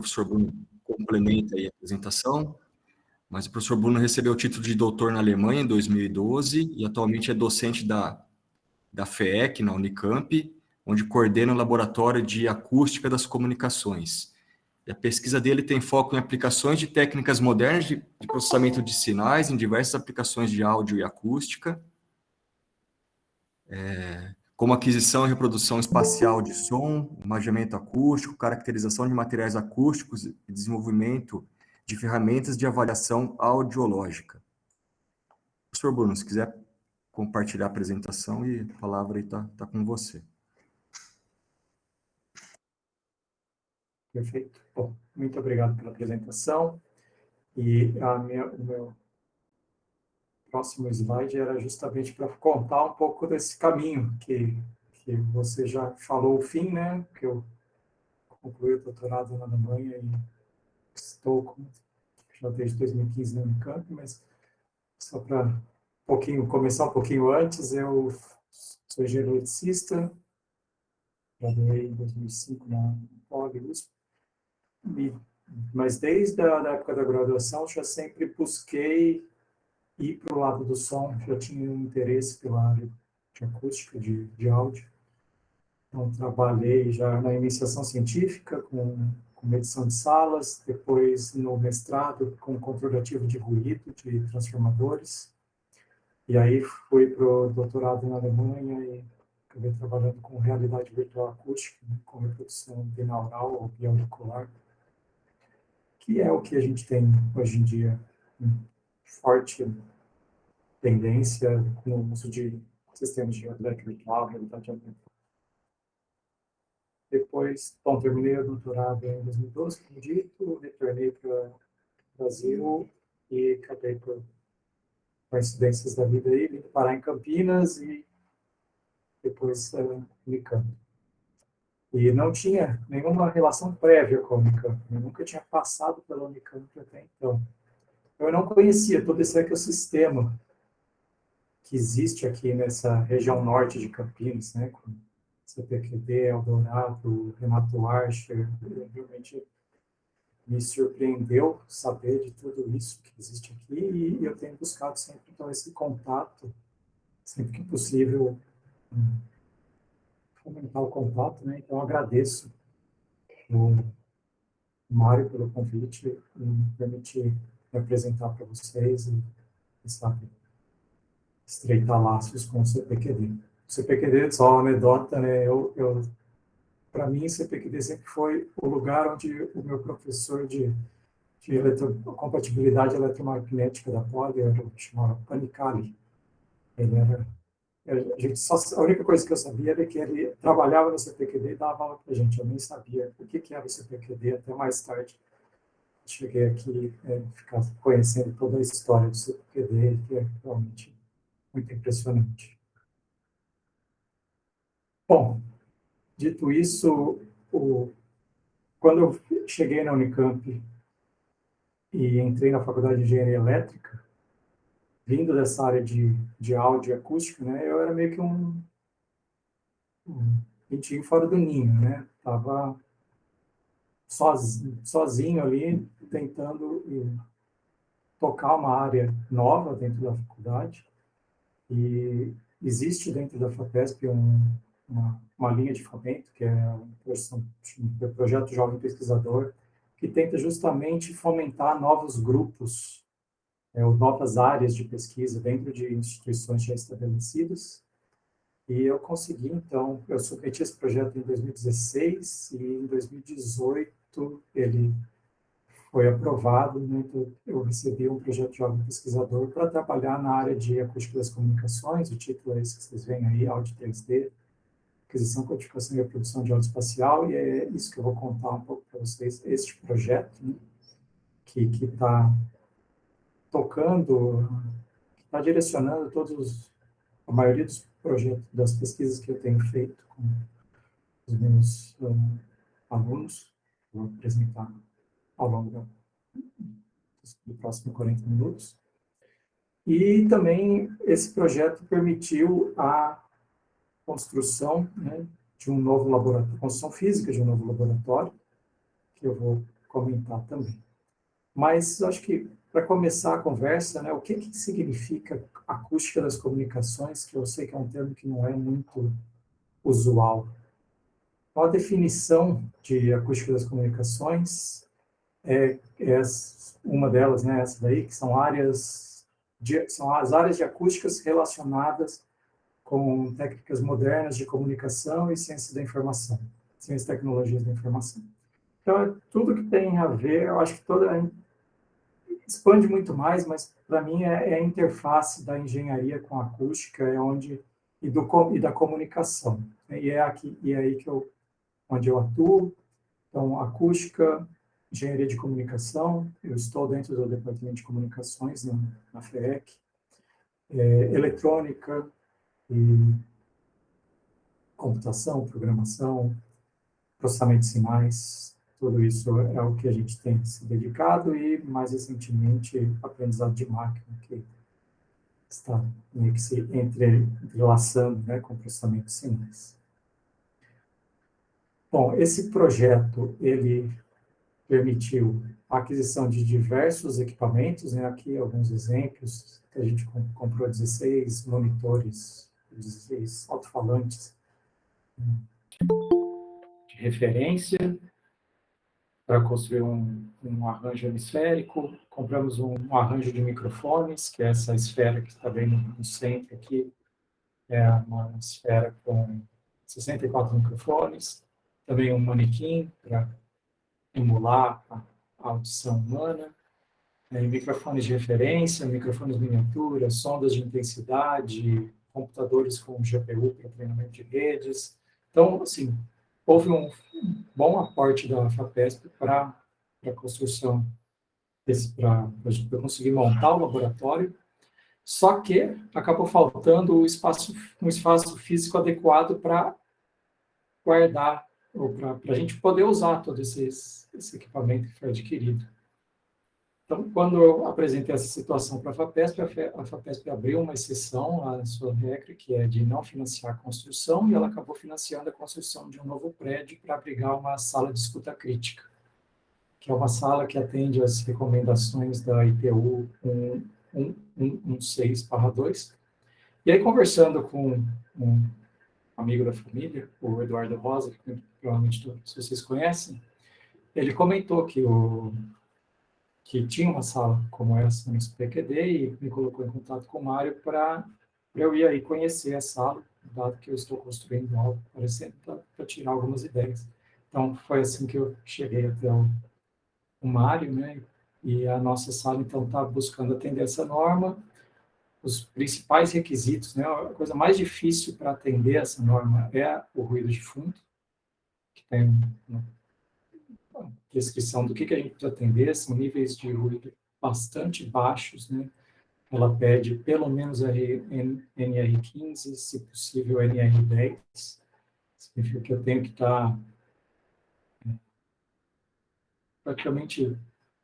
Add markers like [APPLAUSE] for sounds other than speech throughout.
professor Bruno complementa aí a apresentação, mas o professor Bruno recebeu o título de doutor na Alemanha em 2012 e atualmente é docente da, da FEEC, na Unicamp, onde coordena o Laboratório de Acústica das Comunicações. E a pesquisa dele tem foco em aplicações de técnicas modernas de, de processamento de sinais em diversas aplicações de áudio e acústica, é, como aquisição e reprodução espacial de som, imaginamento acústico, caracterização de materiais acústicos e desenvolvimento de ferramentas de avaliação audiológica. Professor Bruno, se quiser compartilhar a apresentação e a palavra está tá com você. Perfeito. Bom, muito obrigado pela apresentação. E a minha, o meu próximo slide era justamente para contar um pouco desse caminho que, que você já falou o fim, né? Que eu concluí o doutorado na Alemanha e estou já desde 2015 na Unicamp, mas só para um pouquinho, começar um pouquinho antes, eu sou engenheiro eletricista, graduei em 2005 na Poli USP, mas desde a da época da graduação já sempre busquei ir para o lado do som, já tinha um interesse pela área de acústica, de, de áudio. Então, trabalhei já na iniciação científica com, com medição de salas, depois no mestrado com controle ativo de ruído, de transformadores. E aí fui para o doutorado na Alemanha e acabei trabalhando com realidade virtual acústica, né, com reprodução binaural ou biauricular que é o que a gente tem hoje em dia, forte tendência no uso de sistemas de realidade virtual, realidade aumentada. Depois, bom, terminei o doutorado em 2012, como dito, retornei para o Brasil e acabei por coincidências da vida aí, vim parar em Campinas e depois uh, Unicamp. E não tinha nenhuma relação prévia com a Unicamp. Eu nunca tinha passado pela Unicamp até então. Eu não conhecia todo esse ecossistema que existe aqui nessa região norte de Campinas, né, com CPQD, Eldorado, Renato Archer, realmente me surpreendeu saber de tudo isso que existe aqui e eu tenho buscado sempre então esse contato, sempre que possível, fomentar o contato, né? Então, agradeço o Mário pelo convite e me permitir me apresentar para vocês e, sabe, estreitar laços com o CPQD. O CPQD, só uma anedota, né? Eu, eu para mim, o CPQD sempre foi o lugar onde o meu professor de, de eletro, compatibilidade eletromagnética da Poli era o chamado Panicali. Ele era a, gente só, a única coisa que eu sabia era que ele trabalhava no CPQD e dava aula para a gente. Eu nem sabia o que, que era o CPQD até mais tarde. Cheguei aqui é, ficar conhecendo toda a história do CPQD, que é realmente muito impressionante. Bom, dito isso, o, quando eu cheguei na Unicamp e entrei na Faculdade de Engenharia Elétrica, vindo dessa área de, de áudio e acústica, né, eu era meio que um, um pintinho fora do ninho, né? Tava sozinho, ali, tentando tocar uma área nova dentro da faculdade. E existe dentro da FAPESP um, uma, uma linha de fomento, que é o Projeto Jovem Pesquisador, que tenta justamente fomentar novos grupos é, novas áreas de pesquisa dentro de instituições já estabelecidas. E eu consegui, então, eu submeti esse projeto em 2016 e em 2018 ele foi aprovado, né, eu recebi um projeto de jovem pesquisador para trabalhar na área de acústica das comunicações, o título é esse que vocês veem aí, áudio 3D, aquisição, codificação e reprodução de áudio espacial, e é isso que eu vou contar um pouco para vocês, este projeto, né, que está tocando, está direcionando todos, a maioria dos projetos, das pesquisas que eu tenho feito com os meus um, alunos, vou apresentar ao longo do próximo 40 minutos. E também esse projeto permitiu a construção né, de um novo laboratório, construção física de um novo laboratório, que eu vou comentar também. Mas acho que para começar a conversa, né, o que, que significa acústica das comunicações, que eu sei que é um termo que não é muito usual. A definição de acústica das comunicações é, é uma delas, né, essa daí, que são áreas de, são as áreas de acústicas relacionadas com técnicas modernas de comunicação e ciência da informação, ciência e tecnologias da informação. Então, é tudo que tem a ver, eu acho que toda expande muito mais, mas para mim é, é, a interface da engenharia com a acústica, é onde e, do, e da comunicação. Né? E é aqui e é aí que eu onde eu atuo. Então, acústica, engenharia de comunicação, eu estou dentro do departamento de comunicações na, na FEEC, é, eletrônica e computação, programação, processamento de sinais, tudo isso é o que a gente tem se dedicado e, mais recentemente, aprendizado de máquina, que está meio que se entrelaçando né, com processamento de sinais. Bom, esse projeto, ele permitiu a aquisição de diversos equipamentos, né, aqui alguns exemplos, que a gente comprou 16 monitores, 16 alto-falantes de referência, para construir um, um, arranjo hemisférico, compramos um, um, arranjo de microfones, que é essa esfera que está bem no, centro aqui, é uma esfera com 64 microfones, também um manequim para emular a, audição humana, é, microfones de referência, microfones miniaturas, sondas de intensidade, computadores com GPU para treinamento de redes. Então, assim, houve um bom aporte da FAPESP para a construção, para conseguir montar o laboratório, só que acabou faltando o espaço, um espaço físico adequado para guardar, ou para a gente poder usar todo esse, equipamento que foi adquirido. Então, quando eu apresentei essa situação para a FAPESP, a FAPESP abriu uma exceção à sua regra, que é de não financiar a construção, e ela acabou financiando a construção de um novo prédio para abrigar uma sala de escuta crítica, que é uma sala que atende às recomendações da ITU 116-2. E aí, conversando com um amigo da família, o Eduardo Rosa, que provavelmente todos vocês conhecem, ele comentou que o que tinha uma sala como essa no SPQD e me colocou em contato com o Mário para eu ir aí conhecer a sala, dado que eu estou construindo algo parecendo, para tirar algumas ideias. Então, foi assim que eu cheguei até o, o Mário, né? E a nossa sala, então, está buscando atender essa norma. Os principais requisitos, né? A coisa mais difícil para atender essa norma é o ruído de fundo, que tem descrição do que, que a gente precisa atender, são níveis de ruído bastante baixos, né? Ela pede pelo menos NR15, se possível NR10. Significa que eu tenho que estar é, praticamente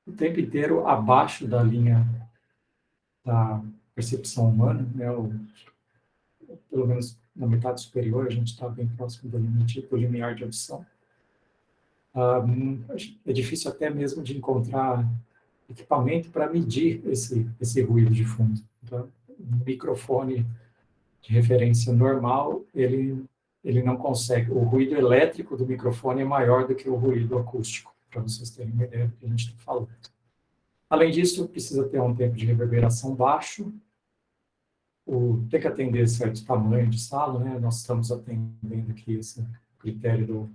o tempo inteiro abaixo da linha da percepção humana, né? O, pelo menos na metade superior, a gente está bem próximo do limite do limiar de audição é difícil até mesmo de encontrar equipamento para medir esse, esse ruído de fundo. Então, um microfone de referência normal, ele, ele não consegue. O ruído elétrico do microfone é maior do que o ruído acústico, para vocês terem uma ideia do que a gente está falando. Além disso, precisa ter um tempo de reverberação baixo, o, tem que atender certo tamanho de sala, né? Nós estamos atendendo aqui esse critério do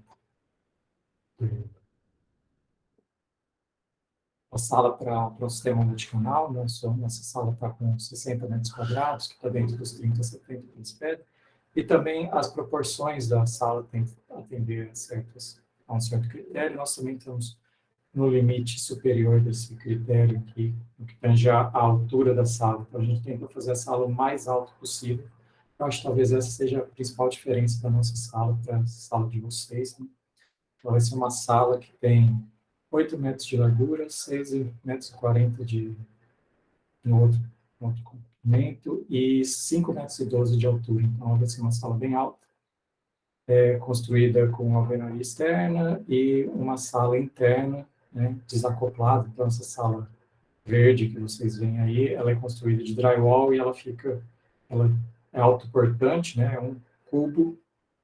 a sala para o sistema multicanal, né? nossa sala está com 60 metros quadrados, que está dentro dos 30 a 70 que eles pedem, e também as proporções da sala tem que atender a, certos, a um certo critério, nós também estamos no limite superior desse critério aqui, no que tange a, altura da sala, então a gente tenta fazer a sala o mais alto possível, eu acho que talvez essa seja a principal diferença da nossa sala para a sala de vocês, né? Então, vai ser uma sala que tem 8 metros de largura, 6 metros e 40 de no outro, no outro comprimento e 5 metros e 12 de altura. Então, vai ser uma sala bem alta, é, construída com alvenaria externa e uma sala interna né, desacoplado, então essa sala verde que vocês veem aí, ela é construída de drywall e ela fica, ela é autoportante, né, é um cubo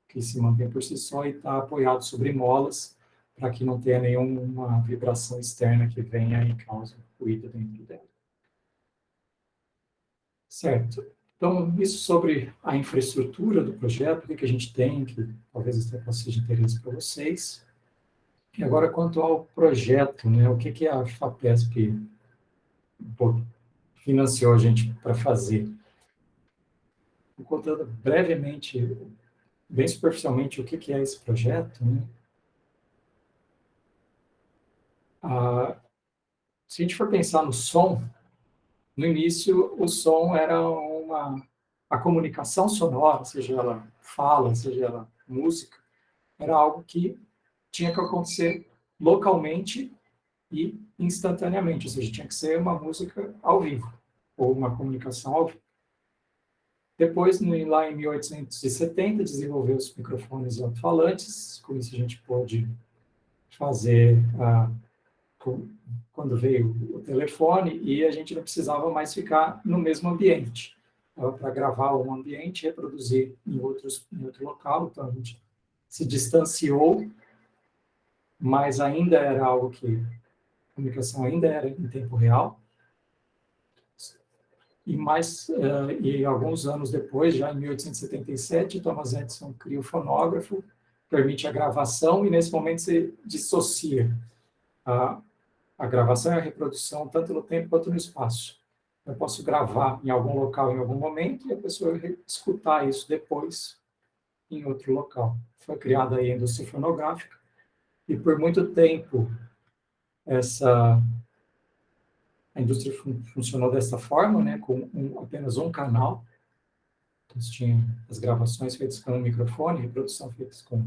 que se mantém por si só e está apoiado sobre molas para que não tenha nenhuma vibração externa que venha e cause ruído dentro dela. Certo. Então, isso sobre a infraestrutura do projeto, o que, a gente tem, que talvez possa ser de interesse para vocês. E agora, quanto ao projeto, né, o que, que a FAPESP financiou a gente para fazer? Vou contando brevemente, bem superficialmente, o que, que é esse projeto. Né? Ah, se a gente for pensar no som, no início o som era uma a comunicação sonora, seja ela fala, seja ela música, era algo que tinha que acontecer localmente e instantaneamente, ou seja, tinha que ser uma música ao vivo, ou uma comunicação ao vivo. Depois, lá em 1870, desenvolveu os microfones alto-falantes, com isso a gente pôde fazer a quando veio o telefone e a gente não precisava mais ficar no mesmo ambiente. Para gravar um ambiente reproduzir em, outros, em outro local, então a gente se distanciou, mas ainda era algo que a comunicação ainda era em tempo real. E mais uh, e alguns anos depois, já em 1877, Thomas Edison cria o fonógrafo, permite a gravação e nesse momento se dissocia a a gravação e a reprodução, tanto no tempo quanto no espaço. Eu posso gravar em algum local, em algum momento, e a pessoa escutar isso depois em outro local. Foi criada a indústria fonográfica, e por muito tempo essa a indústria fun funcionou dessa forma, né, com um, apenas um canal. Então, tinha as gravações feitas com um microfone, reprodução feitas com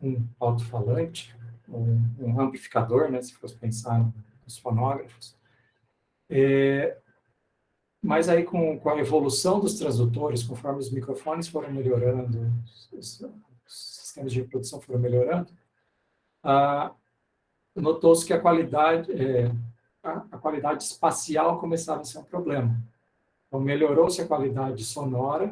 um alto-falante, um, um amplificador, né, se fosse pensar nos fonógrafos. É, mas aí, com, com a evolução dos transdutores, conforme os microfones foram melhorando, os, os sistemas de reprodução foram melhorando, ah, notou-se que a qualidade, é, a, qualidade espacial começava a ser um problema. Então, melhorou-se a qualidade sonora,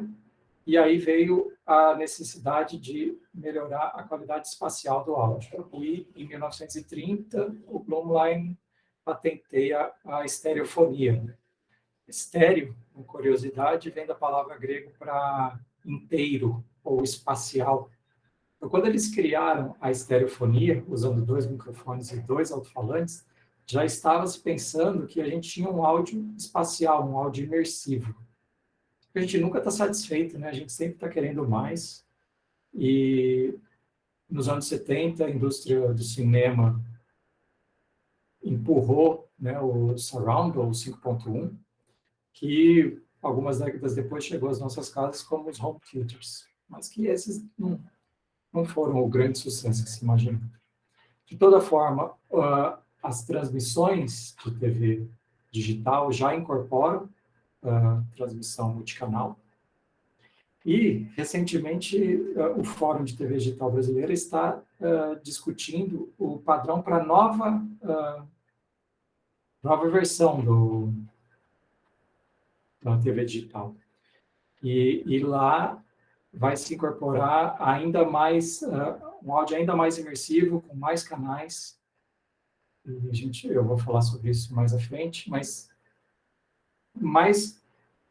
e aí veio a necessidade de melhorar a qualidade espacial do áudio. E, em 1930, o Blumlein patenteia a estereofonia. Estéreo, com curiosidade, vem da palavra grego para inteiro ou espacial. Então, quando eles criaram a estereofonia, usando dois microfones e dois alto-falantes, já estava se pensando que a gente tinha um áudio espacial, um áudio imersivo a gente nunca está satisfeito, né? A gente sempre está querendo mais. E nos anos 70, a indústria do cinema empurrou né, o Surround, ou 5.1, que algumas décadas depois chegou às nossas casas como os home theaters, mas que esses não, não foram o grande sucesso que se imagina. De toda forma, uh, as transmissões de TV digital já incorporam uh, transmissão multicanal. E, recentemente, uh, o Fórum de TV Digital Brasileira está discutindo o padrão para nova, nova versão do, da TV digital. E, e lá vai se incorporar ainda mais, um áudio ainda mais imersivo, com mais canais. E a gente, eu vou falar sobre isso mais à frente, mas mais,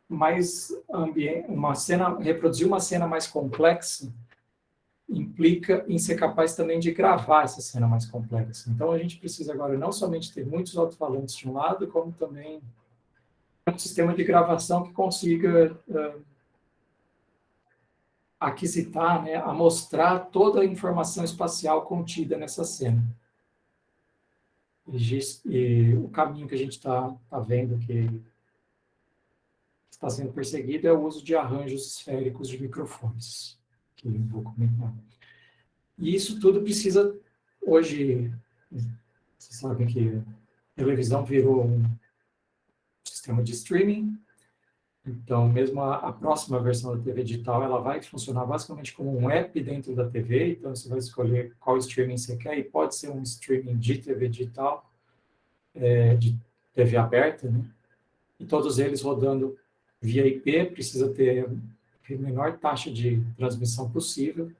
mais ambiente, uma cena, reproduzir uma cena mais complexa implica em ser capaz também de gravar essa cena mais complexa. Então, a gente precisa agora não somente ter muitos alto-falantes de um lado, como também um sistema de gravação que consiga uh, aquisitar, né, amostrar toda a informação espacial contida nessa cena. E, e o caminho que a gente está tá vendo que está sendo perseguido é o uso de arranjos esféricos de microfones, que eu vou comentar. E isso tudo precisa, hoje, vocês sabem que a televisão virou um sistema de streaming, Então, mesmo a, a, próxima versão da TV digital, ela vai funcionar basicamente como um app dentro da TV, então você vai escolher qual streaming você quer, e pode ser um streaming de TV digital, é, de TV aberta, né? E todos eles rodando via IP, precisa ter a menor taxa de transmissão possível,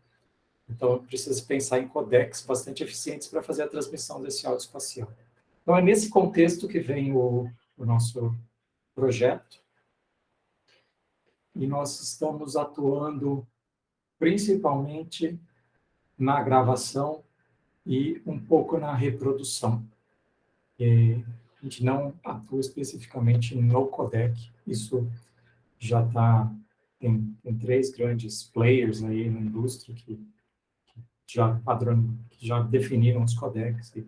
então precisa pensar em codecs bastante eficientes para fazer a transmissão desse áudio espacial. Então é nesse contexto que vem o, o nosso projeto, e nós estamos atuando principalmente na gravação e um pouco na reprodução. E a gente não atua especificamente no codec, isso já está, tem, tem, três grandes players aí na indústria que, que já padrão, que já definiram os codecs e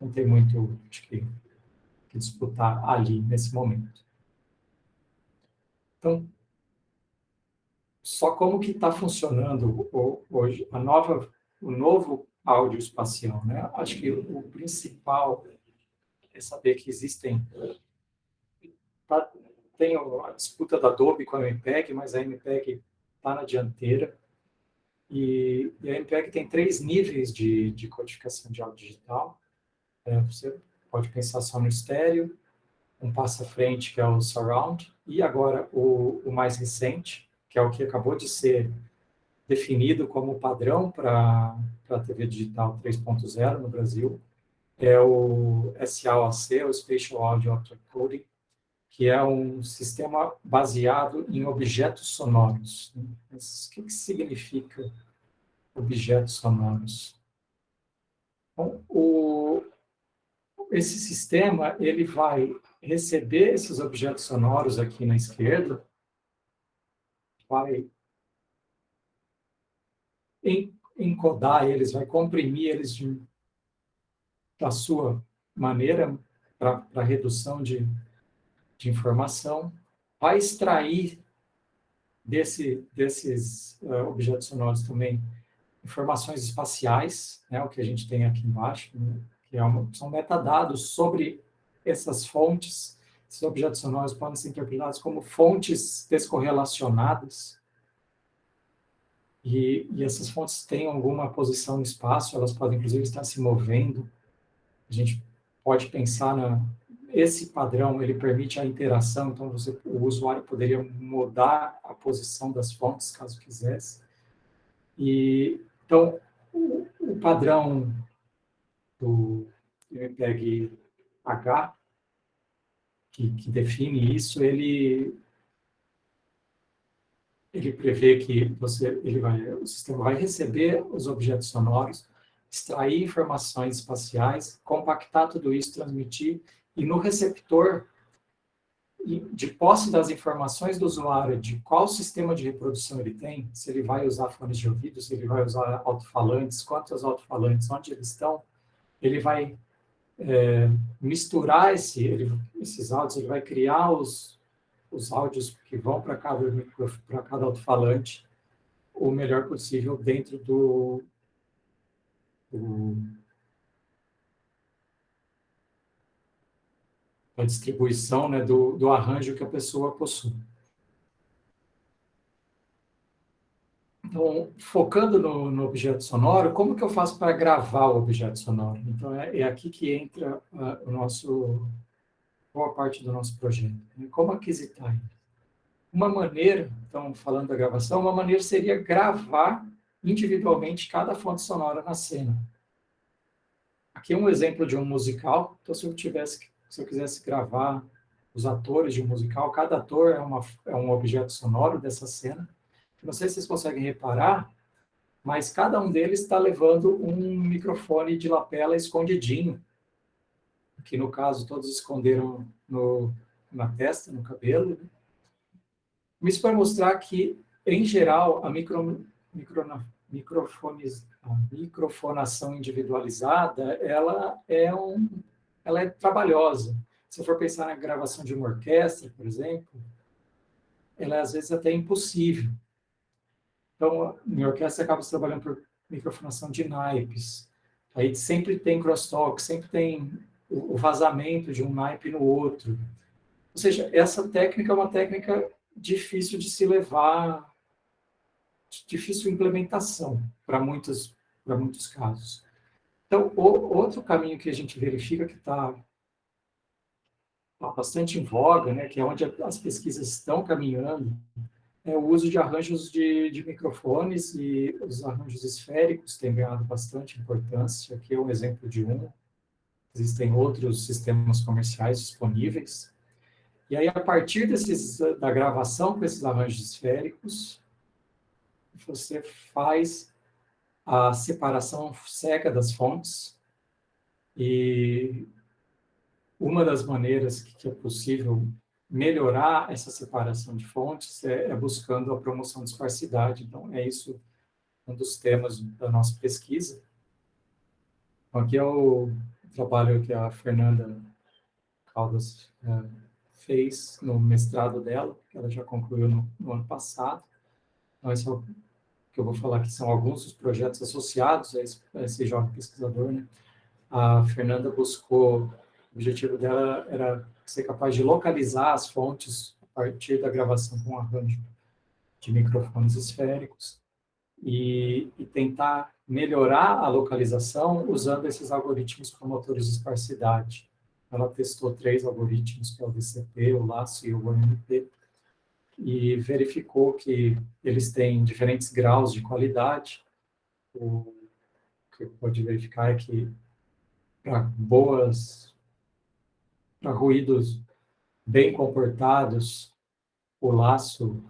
não tem muito acho que, que disputar ali nesse momento. Então, só como que está funcionando hoje a nova, o novo áudio espacial, né? Acho que o principal é saber que existem tá, tem a disputa da Adobe com a MPEG, mas a MPEG está na dianteira e, e, a MPEG tem três níveis de, de codificação de áudio digital. É, você pode pensar só no estéreo, um passo à frente que é o surround e agora o, o mais recente que é o que acabou de ser definido como padrão para a TV digital 3.0 no Brasil, é o SAOC, o Spatial Audio Object Coding, que é um sistema baseado em objetos sonoros. Mas o que, que significa objetos sonoros? Bom, o, esse sistema ele vai receber esses objetos sonoros aqui na esquerda vai encodar eles, vai comprimir eles de, da sua maneira para redução de, de informação, vai extrair desse, desses uh, objetos sonoros também informações espaciais, né, o que a gente tem aqui embaixo, né, que é uma, são metadados sobre essas fontes esses objetos sonoros podem ser interpretados como fontes descorrelacionadas, e, e, essas fontes têm alguma posição no espaço, elas podem inclusive estar se movendo. A gente pode pensar na esse padrão, ele permite a interação, então você, o usuário poderia mudar a posição das fontes, caso quisesse. E então o, o padrão do MPEG H que, que define isso, ele ele prevê que você, ele vai, o sistema vai receber os objetos sonoros, extrair informações espaciais, compactar tudo isso, transmitir, e no receptor, de posse das informações do usuário, de qual sistema de reprodução ele tem, se ele vai usar fones de ouvido, se ele vai usar alto-falantes, quantos alto-falantes, onde eles estão, ele vai é, misturar esse, ele, esses áudios, ele vai criar os, os áudios que vão para cada, cada alto-falante o melhor possível dentro do, do da distribuição, né, do, do arranjo que a pessoa possui. Então, focando no, no, objeto sonoro, como que eu faço para gravar o objeto sonoro? Então, é, é aqui que entra uh, o nosso, boa parte do nosso projeto. Né? Como aquisitar ele? Uma maneira, então, falando da gravação, uma maneira seria gravar individualmente cada fonte sonora na cena. Aqui é um exemplo de um musical. Então, se eu tivesse, se eu quisesse gravar os atores de um musical, cada ator é, uma, é um objeto sonoro dessa cena. Não sei se vocês conseguem reparar, mas cada um deles está levando um microfone de lapela escondidinho, que no caso todos esconderam no, na testa, no cabelo. Isso para mostrar que, em geral, a, micro, micro, microfones, a microfonação individualizada, ela é, um, ela é trabalhosa. Se for pensar na gravação de uma orquestra, por exemplo, ela é às vezes até impossível. Então, em orquestra acaba trabalhando por microfonação de naipes. Aí sempre tem crosstalk, sempre tem o vazamento de um naipe no outro. Ou seja, essa técnica é uma técnica difícil de se levar, difícil implementação para muitos, muitos casos. Então, o, outro caminho que a gente verifica que está tá bastante em voga, né, que é onde as pesquisas estão caminhando, é o uso de arranjos de, de microfones e os arranjos esféricos têm ganhado bastante importância. Aqui é um exemplo de um. Existem outros sistemas comerciais disponíveis. E aí, a partir desses, da gravação com esses arranjos esféricos, você faz a separação cega das fontes e uma das maneiras que é possível melhorar essa separação de fontes é, é buscando a promoção de esparsidade. Então, é isso um dos temas da nossa pesquisa. Aqui é o trabalho que a Fernanda Caldas é, fez no mestrado dela, que ela já concluiu no, no ano passado. Então, esse é o que eu vou falar aqui são alguns dos projetos associados a esse, a esse jovem pesquisador. Né? A Fernanda buscou, o objetivo dela era ser capaz de localizar as fontes a partir da gravação com arranjo de microfones esféricos e, e tentar melhorar a localização usando esses algoritmos promotores de esparsidade. Ela testou três algoritmos, que é o VCP, o LASSO e o OMP, e verificou que eles têm diferentes graus de qualidade. O que pode verificar é que para boas para ruídos bem comportados, o laço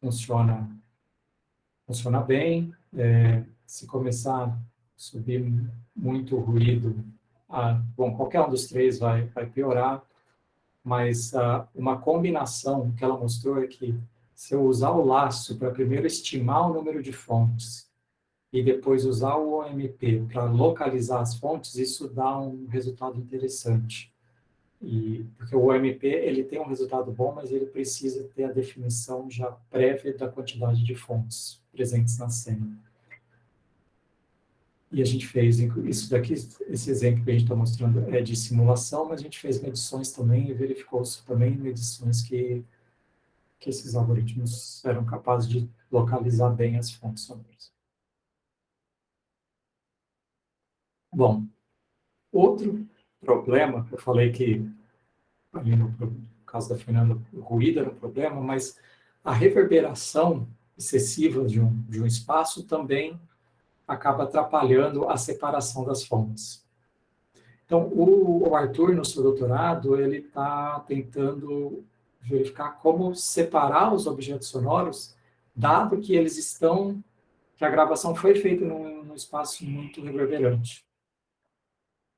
funciona, funciona bem. É, se começar a subir muito ruído, bom, qualquer um dos três vai, vai piorar, mas ah, uma combinação que ela mostrou é que se eu usar o laço para primeiro estimar o número de fontes e depois usar o OMP para localizar as fontes, isso dá um resultado interessante. E, porque o OMP ele tem um resultado bom, mas ele precisa ter a definição já prévia da quantidade de fontes presentes na cena. E a gente fez isso daqui, esse exemplo que a gente está mostrando é de simulação, mas a gente fez medições também e verificou-se também medições que, que esses algoritmos eram capazes de localizar bem as fontes sonoras. Bom, outro problema, eu falei que, ali no, caso da Fernanda, o ruído era um problema, mas a reverberação excessiva de um, de um espaço também acaba atrapalhando a separação das fontes. Então, o, o Arthur, no seu doutorado, ele está tentando verificar como separar os objetos sonoros, dado que eles estão, que a gravação foi feita num, num espaço muito reverberante.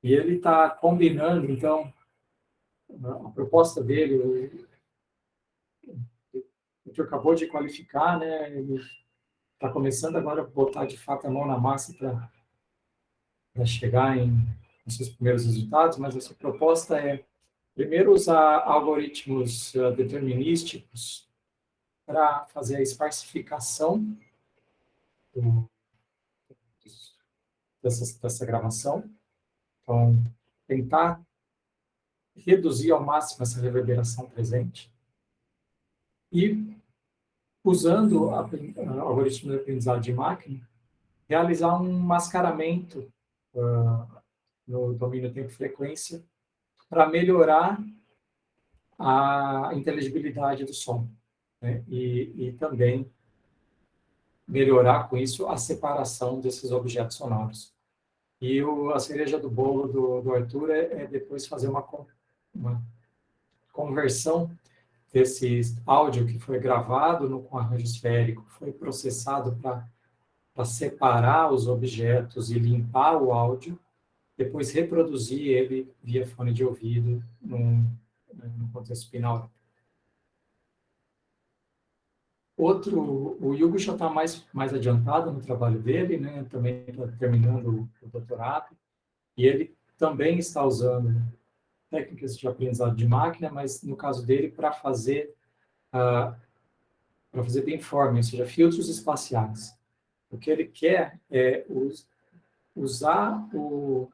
E ele está combinando, então, a proposta dele, o Arthur acabou de qualificar, né, ele está começando agora a botar de fato a mão na massa para chegar em, nos seus primeiros resultados, mas essa proposta é, primeiro, usar algoritmos uh, determinísticos para fazer a esparsificação do, dessa, dessa gravação. Então, tentar reduzir ao máximo essa reverberação presente. E usando o algoritmo de aprendizado de máquina, realizar um mascaramento uh, no domínio tempo-frequência para melhorar a inteligibilidade do som. Né? E, e, também melhorar com isso a separação desses objetos sonoros. E o, a cereja do bolo do, do Arthur é, é depois fazer uma, uma conversão desse áudio que foi gravado no, com arranjo esférico, foi processado para separar os objetos e limpar o áudio, depois reproduzir ele via fone de ouvido num, contexto binaural. Outro, o Hugo já está mais, mais adiantado no trabalho dele, né? também está terminando o doutorado, e ele também está usando técnicas de aprendizado de máquina, mas no caso dele, para fazer, uh, para fazer beamforming, ou seja, filtros espaciais. O que ele quer é us, usar o,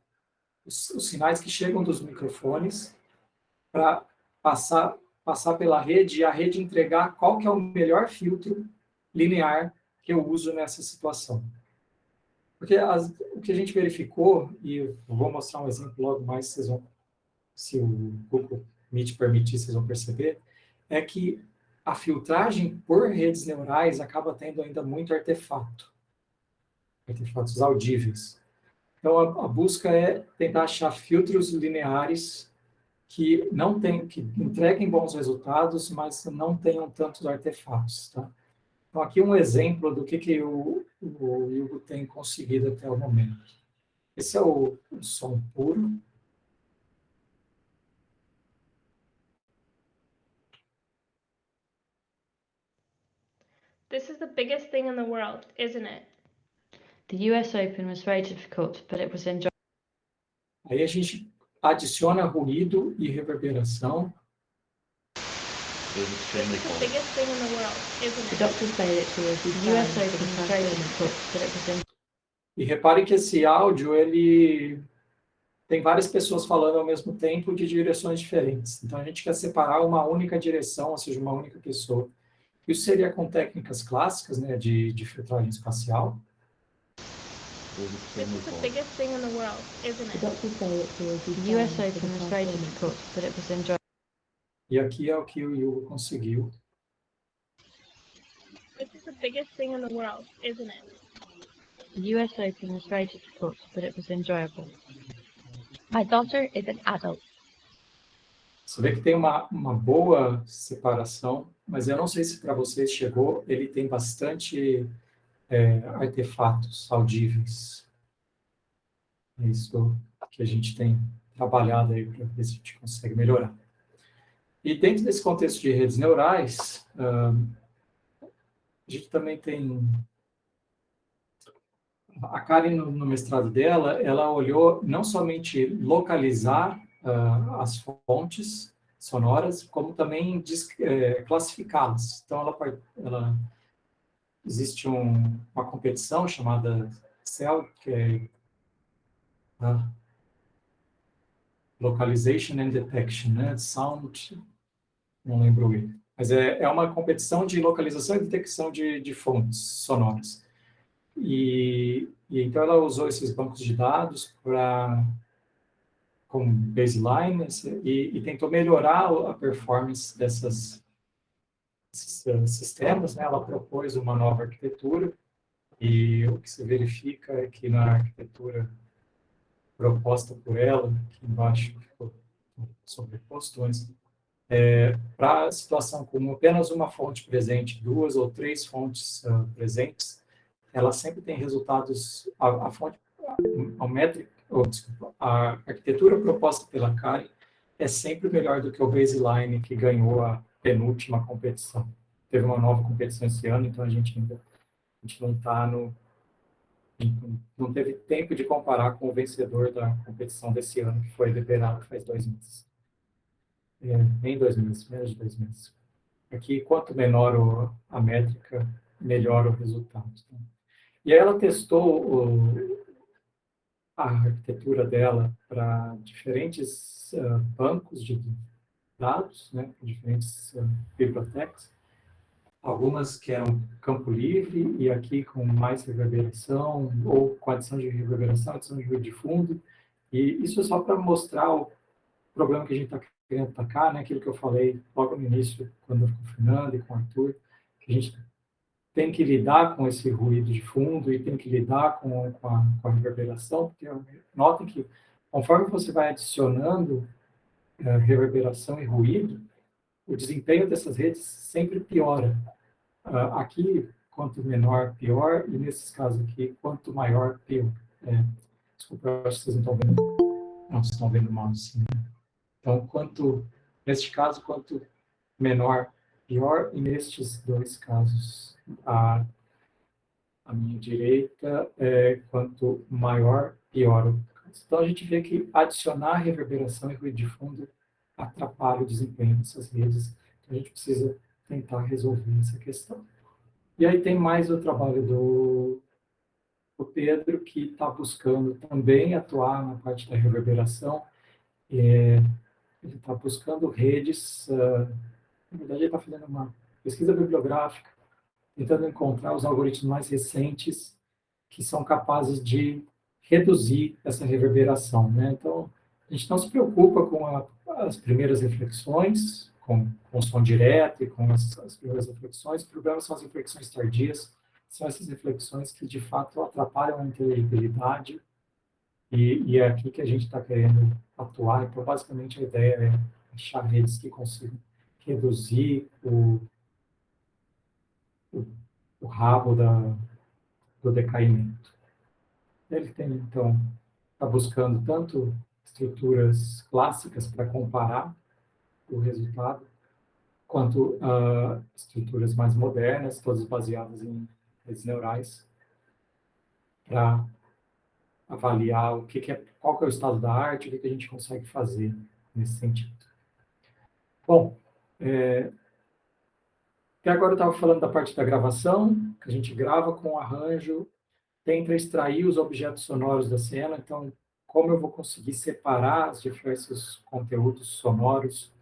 os, os, sinais que chegam dos microfones para passar, passar pela rede e a rede entregar qual que é o melhor filtro linear que eu uso nessa situação. Porque as, o que a gente verificou, e eu vou mostrar um exemplo logo mais, vocês vão, se o Google Meet permitir, vocês vão perceber, é que a filtragem por redes neurais acaba tendo ainda muito artefato, artefatos audíveis. Então, a, a busca é tentar achar filtros lineares que não tem, que entreguem bons resultados, mas não tenham tantos artefatos. Tá? Então, aqui um exemplo do que, que o, o Hugo tem conseguido até o momento. Esse é o, o som puro. This is the biggest thing in the world, isn't it? The US Open was very difficult, but it was enjoyable. Aí a gente adiciona ruído e reverberação. The biggest thing in the world, isn't The it? doctors say that the US Open was very difficult, but it was enjoyable. E repare que esse áudio, ele tem várias pessoas falando ao mesmo tempo de direções diferentes. Então, a gente quer separar uma única direção, ou seja, uma única pessoa. Isso seria com técnicas clássicas, né, de, de filtragem espacial. This is the biggest thing in the world, isn't The it? doctors say that the US Open was very difficult, but it was enjoyable. E aqui é o que o Hugo conseguiu. This is the biggest thing in the world, isn't it? The US Open was very difficult, but it was enjoyable. My daughter is an adult. Você vê que tem uma, uma boa separação, mas eu não sei se para vocês chegou, ele tem bastante é, artefatos audíveis. É isso que a gente tem trabalhado aí para ver se a gente consegue melhorar. E dentro desse contexto de redes neurais, a gente também tem... A Karen, no, mestrado dela, ela olhou não somente localizar as fontes sonoras, como também eh, classificá-las. Então, ela, ela- existe um- uma competição chamada CEL, que é ah, Localization and Detection, né? Sound, não lembro o erro. Mas é, é uma competição de localização e detecção de, de fontes sonoras. E, e então ela usou esses bancos de dados para como baseline esse- e, e tentou melhorar a performance dessas sistemas. Né? Ela propôs uma nova arquitetura e o que se verifica é que na arquitetura proposta por ela, aqui embaixo ficou sobreposto antes, para a situação com apenas uma fonte presente, duas ou três fontes ah, presentes, ela sempre tem resultados, a, a fonte, a, métrica, ou, desculpa, a arquitetura proposta pela Karen é sempre melhor do que o baseline que ganhou a penúltima competição. Teve uma nova competição esse ano, então a gente ainda a gente não está no não teve tempo de comparar com o vencedor da competição desse ano, que foi liberado faz dois meses. É, nem dois meses, menos de dois meses. Aqui, quanto menor o- a métrica, melhor o resultado. tá? E aí ela testou o- a arquitetura dela para diferentes ah, bancos de dados, né, diferentes ah, bibliotecas, algumas que eram campo livre e aqui com mais reverberação, ou com adição de reverberação, adição de ruído de fundo. E isso é só para mostrar o problema que a gente está querendo atacar, né? aquilo que eu falei logo no início, quando eu com o Fernando e com o Arthur, que a gente tem que lidar com esse ruído de fundo e tem que lidar com, com, a, com a reverberação, porque notem que conforme você vai adicionando eh, reverberação e ruído, o desempenho dessas redes sempre piora. Ah, aqui, quanto menor, pior, e nesses casos aqui, quanto maior, pior. É, desculpa, acho que vocês não estão vendo. Não, vocês estão vendo mal assim. né? Então, quanto, neste caso, quanto menor, pior, e nestes dois casos, a, a minha direita, é, quanto maior, pior. Então, a gente vê que adicionar reverberação e ruído de fundo atrapalha o desempenho dessas redes. Então, a gente precisa tentar resolver essa questão. E aí tem mais o trabalho do, do Pedro, que está buscando também atuar na parte da reverberação, é, ele está buscando redes, uh, na verdade ele está fazendo uma pesquisa bibliográfica, tentando encontrar os algoritmos mais recentes que são capazes de reduzir essa reverberação. Né? Então, a gente não se preocupa com a, as primeiras reflexões, com, com o som direto e com as, as primeiras reflexões, o problema são as reflexões tardias, são essas reflexões que, de fato, atrapalham a inteligibilidade e, e é aqui que a gente está querendo atuar. Então, basicamente, a ideia é achar redes que consigam reduzir o, o, o rabo da, do decaimento. Ele tem, então, está buscando tanto estruturas clássicas para comparar o resultado, quanto uh, estruturas mais modernas, todas baseadas em redes neurais, para avaliar o que, que, é, qual que é o estado da arte, o que, que a gente consegue fazer nesse sentido. Bom, é, até agora eu estava falando da parte da gravação, que a gente grava com arranjo, tenta extrair os objetos sonoros da cena, então como eu vou conseguir separar os diversos conteúdos sonoros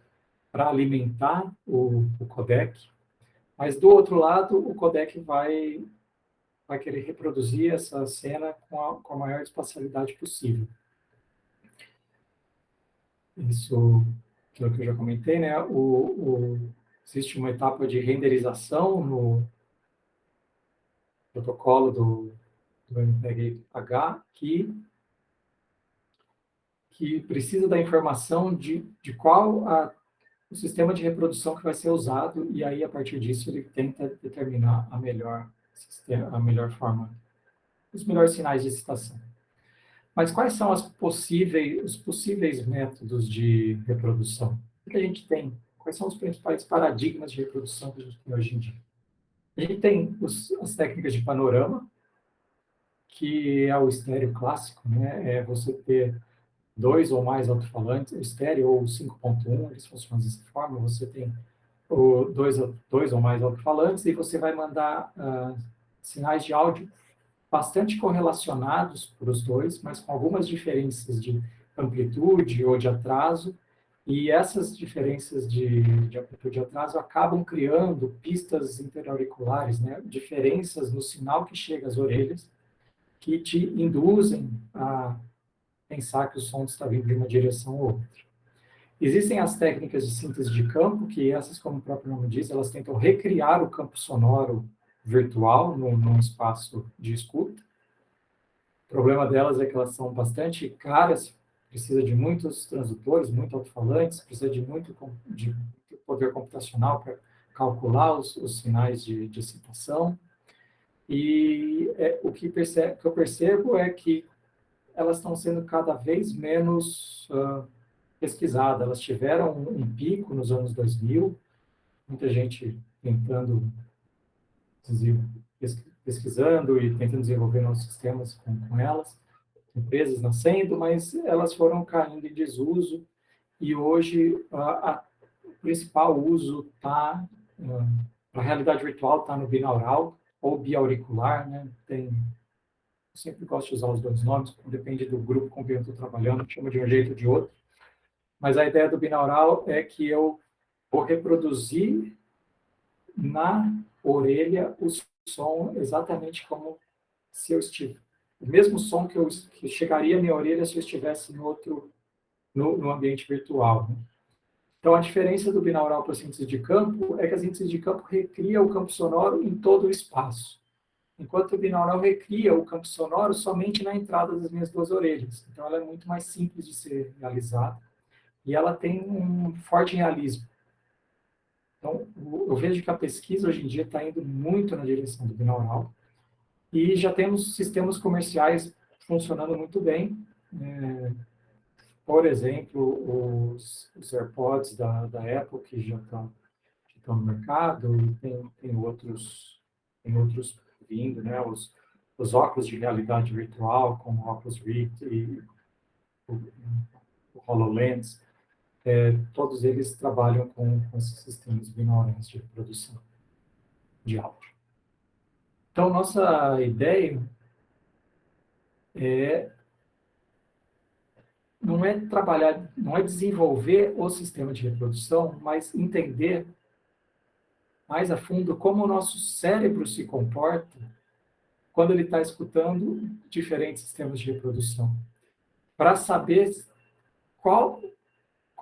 para alimentar o, o codec, mas do outro lado o codec vai vai querer reproduzir essa cena com a, com a maior espacialidade possível. Isso, aquilo que eu já comentei, né? O, o, existe uma etapa de renderização no protocolo do, MPEG-H que, que precisa da informação de, de qual a, o sistema de reprodução que vai ser usado, e aí, a partir disso, ele tenta determinar a melhor a melhor forma, os melhores sinais de excitação. Mas quais são possíveis, os possíveis métodos de reprodução? O que a gente tem? Quais são os principais paradigmas de reprodução que a gente tem hoje em dia? A gente tem os, as técnicas de panorama, que é o estéreo clássico, né? É você ter dois ou mais alto-falantes, estéreo ou 5.1, eles funcionam dessa forma, você tem o dois, dois ou mais alto-falantes e você vai mandar uh, sinais de áudio bastante correlacionados para os dois, mas com algumas diferenças de amplitude ou de atraso, e essas diferenças de, de amplitude e atraso acabam criando pistas interauriculares, né? diferenças no sinal que chega às orelhas, que te induzem a pensar que o som está vindo de uma direção ou outra. Existem as técnicas de síntese de campo, que essas, como o próprio nome diz, elas tentam recriar o campo sonoro virtual num, num espaço de escuta. O problema delas é que elas são bastante caras, precisa de muitos transdutores, muito alto-falantes, precisa de muito de poder computacional para calcular os, os, sinais de, de excitação. E é, o que, percebe, que, eu percebo é que elas estão sendo cada vez menos uh, pesquisada. Elas tiveram um, pico nos anos 2000, muita gente tentando, pesquisando e tentando desenvolver novos sistemas com, com elas, empresas nascendo, mas elas foram caindo em desuso e hoje a, principal uso está, a realidade virtual está no binaural ou biauricular, né? Tem, eu sempre gosto de usar os dois nomes, depende do grupo com quem eu estou trabalhando, chama de um jeito ou de outro. Mas a ideia do binaural é que eu vou reproduzir na orelha o som exatamente como se eu estivesse. O mesmo som que, eu, que chegaria à minha orelha se eu estivesse no outro, no, no ambiente virtual. Né? Então, a diferença do binaural para síntese de campo é que a síntese de campo recria o campo sonoro em todo o espaço, enquanto o binaural recria o campo sonoro somente na entrada das minhas duas orelhas. Então, ela é muito mais simples de ser realizada e ela tem um forte realismo. Então, eu vejo que a pesquisa hoje em dia está indo muito na direção do binaural e já temos sistemas comerciais funcionando muito bem. É, por exemplo, os, os, AirPods da, da Apple, que já estão estão no mercado, e tem, tem, outros, tem outros vindo, né? Os, os óculos de realidade virtual, como o Oculus Rift e o, o HoloLens, é, todos eles trabalham com, com esses sistemas binaurais de produção de áudio. Então, nossa ideia é não é trabalhar, não é desenvolver o sistema de reprodução, mas entender mais a fundo como o nosso cérebro se comporta quando ele está escutando diferentes sistemas de reprodução, para saber qual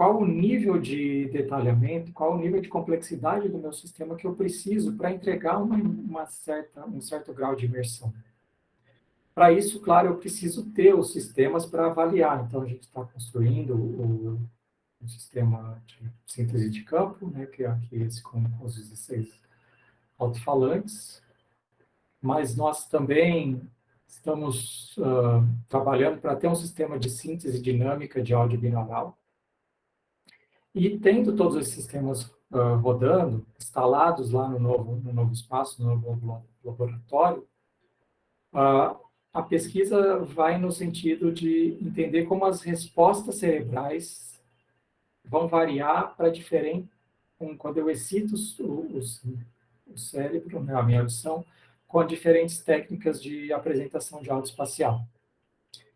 qual o nível de detalhamento, qual o nível de complexidade do meu sistema que eu preciso para entregar uma, uma certa, um certo grau de imersão. Para isso, claro, eu preciso ter os sistemas para avaliar. Então, a gente está construindo o, o, sistema de síntese de campo, né, que é aqui esse com, com os 16 alto-falantes, mas nós também estamos uh, trabalhando para ter um sistema de síntese dinâmica de áudio binaural. E tendo todos esses sistemas uh, rodando, instalados lá no novo, no novo espaço, no novo laboratório, uh, a pesquisa vai no sentido de entender como as respostas cerebrais vão variar para diferente, quando eu excito o, cérebro, né, a minha audição, com diferentes técnicas de apresentação de áudio espacial.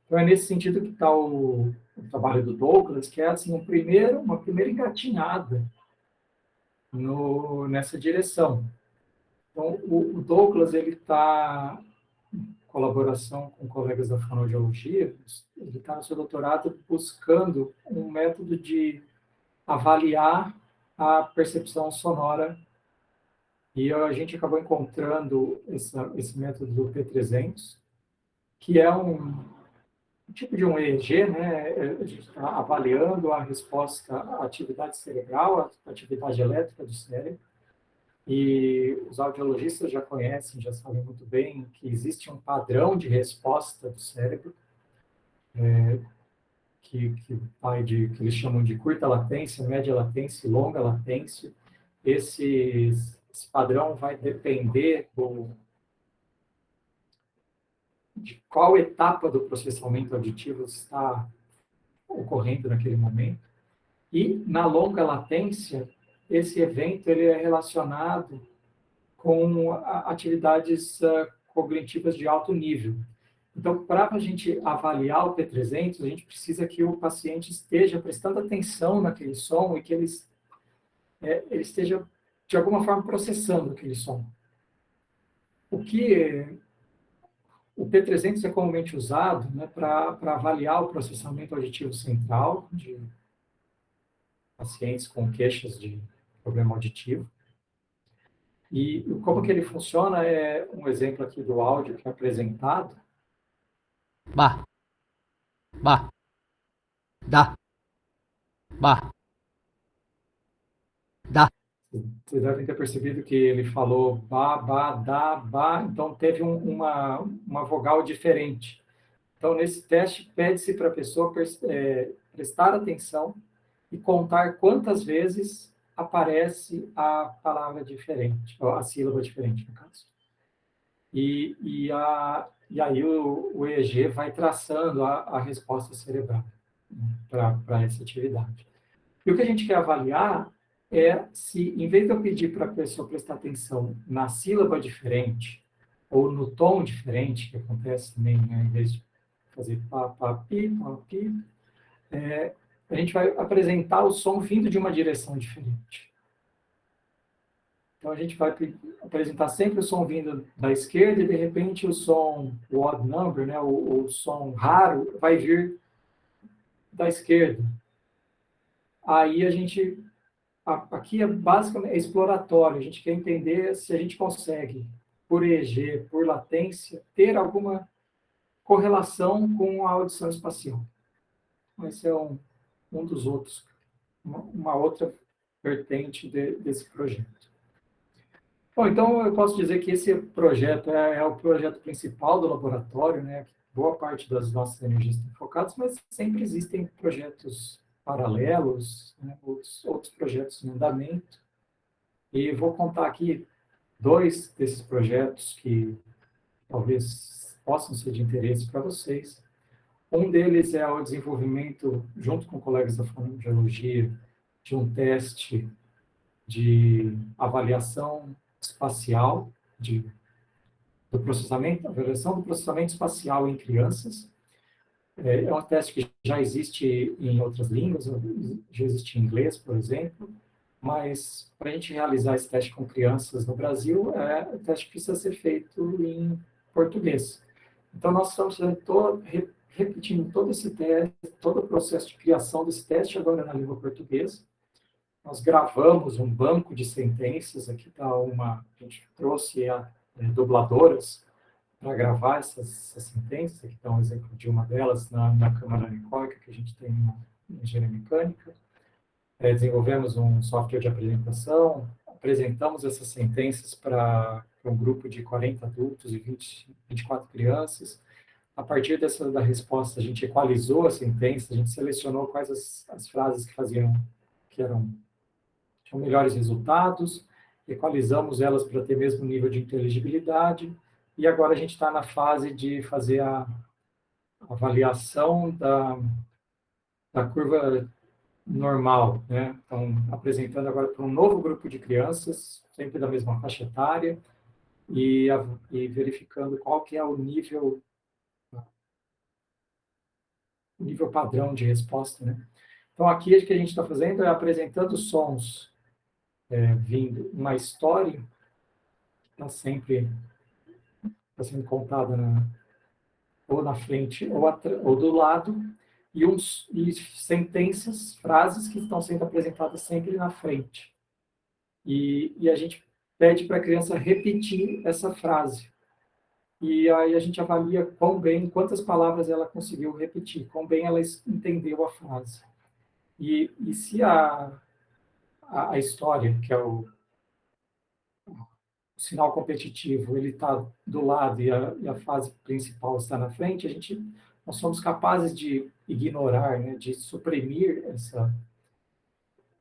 Então, é nesse sentido que está o, o, trabalho do Douglas, que é assim, um primeiro, uma primeira engatinhada no, nessa direção. Então, o, o Douglas ele está colaboração com colegas da fonoaudiologia, ele está no seu doutorado buscando um método de avaliar a percepção sonora e a gente acabou encontrando essa, esse método do P300, que é um, um tipo de um EEG, né? A gente está avaliando a resposta à atividade cerebral, à atividade elétrica do cérebro, e os audiologistas já conhecem, já sabem muito bem que existe um padrão de resposta do cérebro, é, que, que, vai de, que eles chamam de curta latência, média latência e longa latência. Esse, esse padrão vai depender do, de qual etapa do processamento auditivo está ocorrendo naquele momento. E na longa latência, esse evento ele é relacionado com atividades uh, cognitivas de alto nível. Então, para a gente avaliar o P300, a gente precisa que o paciente esteja prestando atenção naquele som e que ele, é, ele esteja, de alguma forma, processando aquele som. O que o P300 é comumente usado né, para avaliar o processamento auditivo central de pacientes com queixas de problema auditivo. E como que ele funciona é um exemplo aqui do áudio que é apresentado. Bah. Bah. Dá. Bah. Dá. Vocês devem ter percebido que ele falou ba, ba, da, ba, então teve um, uma, uma vogal diferente. Então, nesse teste, pede-se para a pessoa é, prestar atenção e contar quantas vezes aparece a palavra diferente, a sílaba diferente, no caso. E, e, a, e aí o, o EEG vai traçando a, a resposta cerebral né, para essa atividade. E o que a gente quer avaliar é se, em vez de eu pedir para a pessoa prestar atenção na sílaba diferente, ou no tom diferente, que acontece também, né, em vez de fazer pá, pá, pi, pá, pi, é, a gente vai apresentar o som vindo de uma direção diferente. Então, a gente vai apresentar sempre o som vindo da esquerda e, de repente, o som, o odd number, né, o, o som raro, vai vir da esquerda. Aí a gente, aqui é basicamente é exploratório, a gente quer entender se a gente consegue, por EEG, por latência, ter alguma correlação com a audição espacial. Esse é um, um dos outros, uma, outra vertente de, desse projeto. Bom, então eu posso dizer que esse projeto é, é, o projeto principal do laboratório, né? Boa parte das nossas energias estão focadas, mas sempre existem projetos paralelos, né? outros, outros projetos em andamento. E vou contar aqui dois desses projetos que talvez possam ser de interesse para vocês. Um deles é o desenvolvimento, junto com colegas da fonoaudiologia, de um teste de avaliação espacial, de, do processamento, avaliação do processamento espacial em crianças. É, é um teste que já existe em outras línguas, já existe em inglês, por exemplo, mas para a gente realizar esse teste com crianças no Brasil, é, o teste precisa ser feito em português. Então, nós estamos todo, repetindo todo esse teste, todo o processo de criação desse teste agora na língua portuguesa. Nós gravamos um banco de sentenças, aqui está uma, a gente trouxe a, é, dubladoras para gravar essas, essas, sentenças, aqui está um exemplo de uma delas na, na Câmara Anicóica, que a gente tem na engenharia mecânica. É, desenvolvemos um software de apresentação, apresentamos essas sentenças para um grupo de 40 adultos e 20, 24 crianças, a partir dessa da resposta, a gente equalizou a sentença, a gente selecionou quais as, as frases que faziam, que eram, tinham melhores resultados, equalizamos elas para ter mesmo nível de inteligibilidade, e agora a gente está na fase de fazer a avaliação da, da curva normal, né? Então, apresentando agora para um novo grupo de crianças, sempre da mesma faixa etária, e, e verificando qual que é o nível nível padrão de resposta, né? Então, aqui o que a gente está fazendo é apresentando sons é, vindo, uma história que está sempre tá sendo contada na, ou na frente ou, ou do lado, e, uns, e sentenças, frases que estão sendo apresentadas sempre na frente. E, e a gente pede para a criança repetir essa frase e aí a gente avalia quão bem, quantas palavras ela conseguiu repetir, quão bem ela entendeu a frase. E, e se a, a, a história, que é o, o, sinal competitivo, ele está do lado e a, e a fase principal está na frente, a gente, nós somos capazes de ignorar, né, de suprimir essa,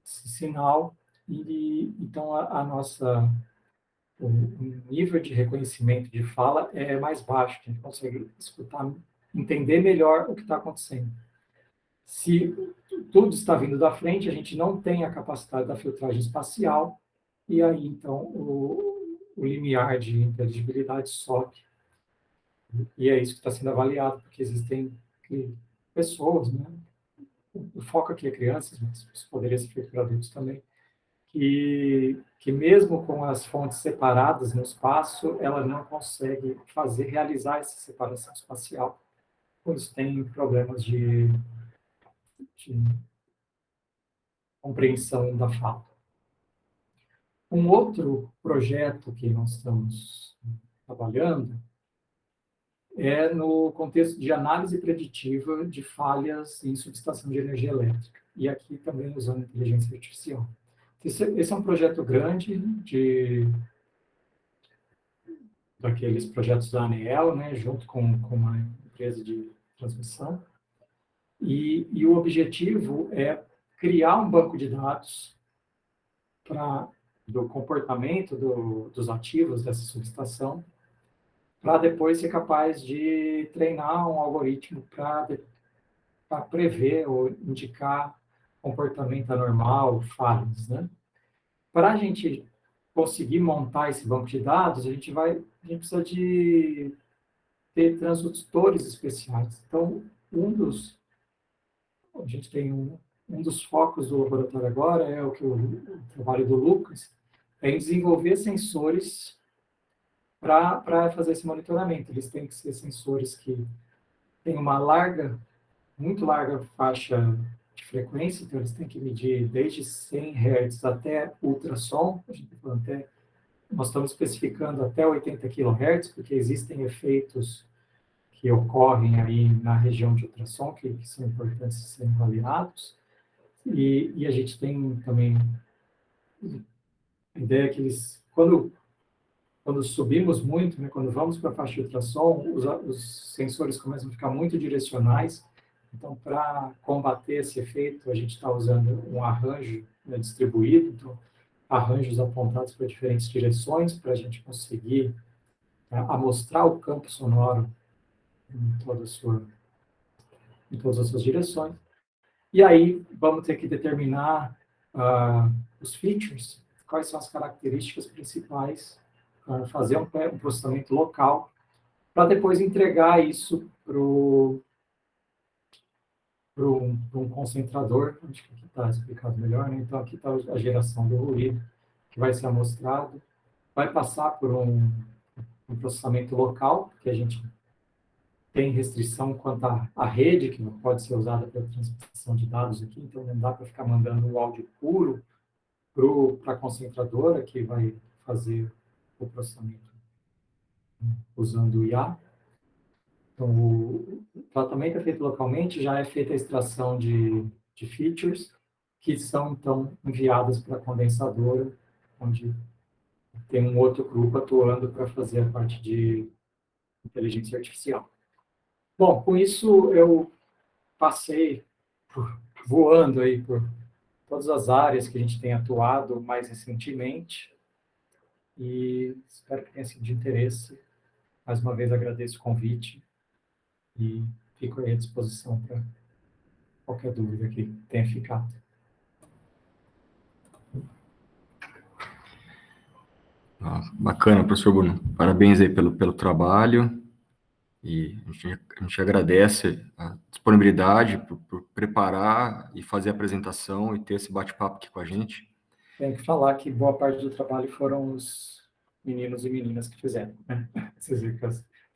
esse sinal, e então a, a nossa o nível de reconhecimento de fala é mais baixo, a gente consegue escutar, entender melhor o que está acontecendo. Se tudo está vindo da frente, a gente não tem a capacidade da filtragem espacial, e aí, então, o, o limiar de inteligibilidade sobe. E é isso que está sendo avaliado, porque existem pessoas, né? O foco aqui é crianças, mas isso poderia ser feito para adultos também, que, que mesmo com as fontes separadas no espaço, ela não consegue fazer, realizar essa separação espacial, pois tem problemas de, de compreensão da fala. Um outro projeto que nós estamos trabalhando é no contexto de análise preditiva de falhas em subestação de energia elétrica, e aqui também usando inteligência artificial. Esse, esse é um projeto grande de daqueles projetos da ANEEL, né, junto com, com uma empresa de transmissão. E, e o objetivo é criar um banco de dados para do comportamento do, dos ativos dessa subestação, para depois ser capaz de treinar um algoritmo para prever ou indicar comportamento anormal, falhas, né? Para a gente conseguir montar esse banco de dados, a gente vai, a gente precisa de ter transdutores especiais. Então, um dos, a gente tem um, um dos focos do laboratório agora é o que o, o trabalho do Lucas é em desenvolver sensores para fazer esse monitoramento. Eles têm que ser sensores que têm uma larga, muito larga faixa de frequência, então eles têm que medir desde 100 Hz até ultrassom, a gente tá até, nós estamos especificando até 80 kHz, porque existem efeitos que ocorrem aí na região de ultrassom, que, que são importantes serem avaliados, e, e, a gente tem também a ideia que eles, quando, quando subimos muito, né, quando vamos para a faixa de ultrassom, os, os sensores começam a ficar muito direcionais, então, para combater esse efeito, a gente está usando um arranjo né, distribuído, então, arranjos apontados para diferentes direções, para a gente conseguir né, amostrar o campo sonoro em, toda sua, em todas as suas direções. E aí, vamos ter que determinar uh, os features, quais são as características principais, uh, fazer um, um processamento local, para depois entregar isso para o para um, um, concentrador, acho que aqui está explicado melhor, né? Então, aqui está a geração do ruído, que vai ser amostrado, vai passar por um, um processamento local, que a gente tem restrição quanto à, à rede, que não pode ser usada para transmissão de dados aqui, então não dá para ficar mandando o áudio puro para a concentradora, que vai fazer o processamento usando o IA. Então, o tratamento é feito localmente, já é feita a extração de, de features, que são, então, enviadas para a condensadora, onde tem um outro grupo atuando para fazer a parte de inteligência artificial. Bom, com isso eu passei por, voando aí por todas as áreas que a gente tem atuado mais recentemente e espero que tenha sido de interesse. Mais uma vez agradeço o convite e fico aí à disposição para qualquer dúvida que tenha ficado. Ah, bacana, professor Bruno. Parabéns aí pelo, pelo trabalho. E a gente, a gente agradece a disponibilidade por, por, preparar e fazer a apresentação e ter esse bate-papo aqui com a gente. Tem que falar que boa parte do trabalho foram os meninos e meninas que fizeram. Né? [LAUGHS] Vocês viram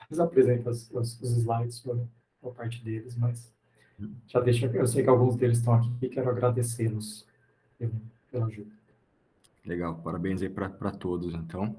que as, as apresentas, os, os slides foram boa parte deles, mas já deixa, eu sei que alguns deles estão aqui e quero agradecê-los pela ajuda. Legal, parabéns aí para todos, então.